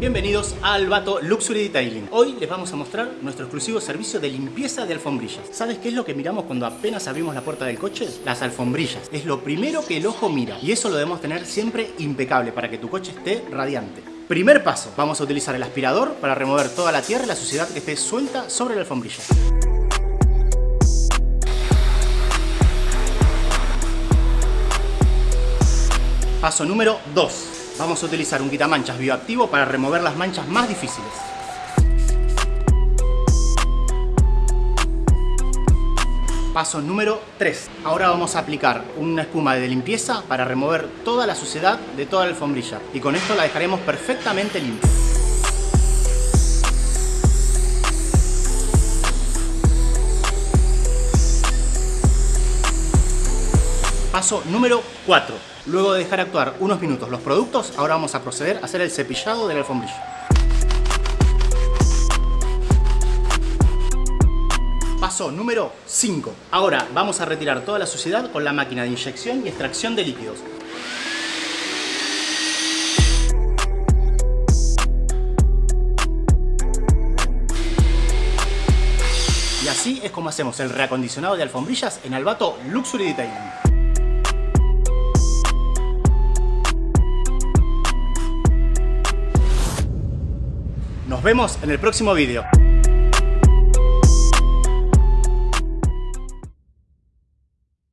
Bienvenidos a Albato Luxury Detailing. Hoy les vamos a mostrar nuestro exclusivo servicio de limpieza de alfombrillas. ¿Sabes qué es lo que miramos cuando apenas abrimos la puerta del coche? Las alfombrillas. Es lo primero que el ojo mira y eso lo debemos tener siempre impecable para que tu coche esté radiante. Primer paso, vamos a utilizar el aspirador para remover toda la tierra y la suciedad que esté suelta sobre la alfombrilla. Paso número 2. Vamos a utilizar un quitamanchas bioactivo para remover las manchas más difíciles. Paso número 3. Ahora vamos a aplicar una espuma de limpieza para remover toda la suciedad de toda la alfombrilla. Y con esto la dejaremos perfectamente limpia. Paso número 4. Luego de dejar actuar unos minutos los productos, ahora vamos a proceder a hacer el cepillado de la alfombrilla. Paso número 5. Ahora vamos a retirar toda la suciedad con la máquina de inyección y extracción de líquidos. Y así es como hacemos el reacondicionado de alfombrillas en Albato Luxury Detailing. Nos vemos en el próximo vídeo.